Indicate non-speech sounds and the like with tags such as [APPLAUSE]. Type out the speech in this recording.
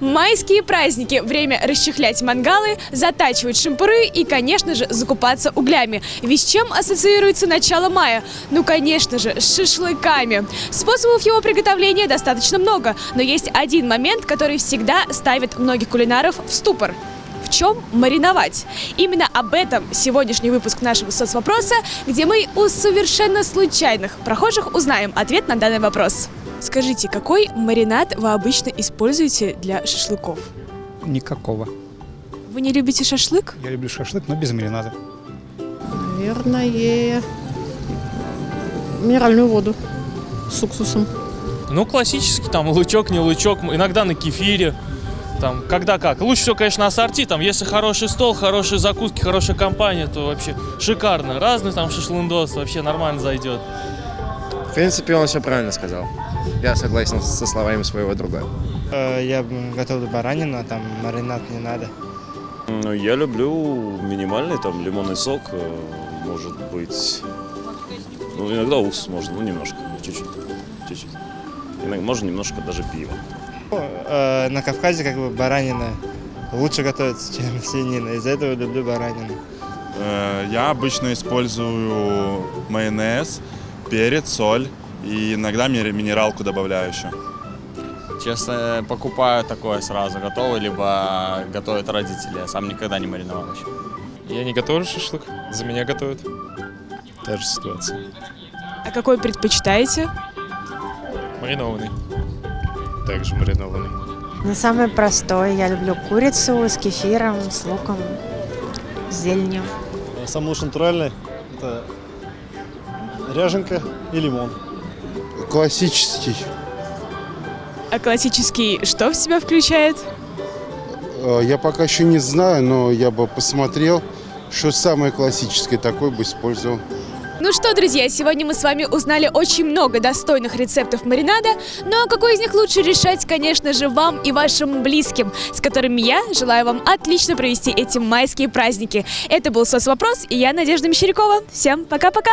Майские праздники – время расчехлять мангалы, затачивать шампуры и, конечно же, закупаться углями. Ведь с чем ассоциируется начало мая? Ну, конечно же, с шашлыками. Способов его приготовления достаточно много, но есть один момент, который всегда ставит многих кулинаров в ступор. В чем мариновать? Именно об этом сегодняшний выпуск нашего соцвопроса, где мы у совершенно случайных прохожих узнаем ответ на данный вопрос. Скажите, какой маринад вы обычно используете для шашлыков? Никакого. Вы не любите шашлык? Я люблю шашлык, но без маринада. Наверное, минеральную воду с уксусом. Ну, классический, там, лучок, не лучок, иногда на кефире, там, когда как. Лучше всего, конечно, ассорти, там, если хороший стол, хорошие закуски, хорошая компания, то вообще шикарно. Разный там шашлындос, вообще нормально зайдет. В принципе, он все правильно сказал. Я согласен со словами своего друга. Э, Я готовлю баранину, а там маринад не надо. Ну, я люблю минимальный, там, лимонный сок, э, может быть, ну, иногда уксус можно, ну, немножко, чуть-чуть, чуть-чуть. Иногда, можно немножко даже пива. Э, На Кавказе как бы баранина лучше готовится, [LAUGHS] чем свинина. Из-за этого люблю баранину. Я обычно использую майонез, перец, соль и иногда минералку добавляю еще. Честно, покупаю такое сразу готовое, либо готовят родители. Я сам никогда не мариновал еще. Я не готовлю шашлык, за меня готовят. Та же ситуация. А какой предпочитаете? Маринованный. Также маринованный. Ну, самый простой. Я люблю курицу с кефиром, с луком, с зеленью. Самый лучший натуральный – это ряженка и лимон. Классический. А классический что в себя включает? Э, Я пока еще не знаю, но я бы посмотрел, что самое классическое такое бы использовал. Ну что, друзья, сегодня мы с вами узнали очень много достойных рецептов маринада, но какой из них лучше решать, конечно же, вам и вашим близким, с которыми я желаю вам отлично провести эти майские праздники. Это был соцвопрос, и я Надежда Мещерякова. Всем пока-пока!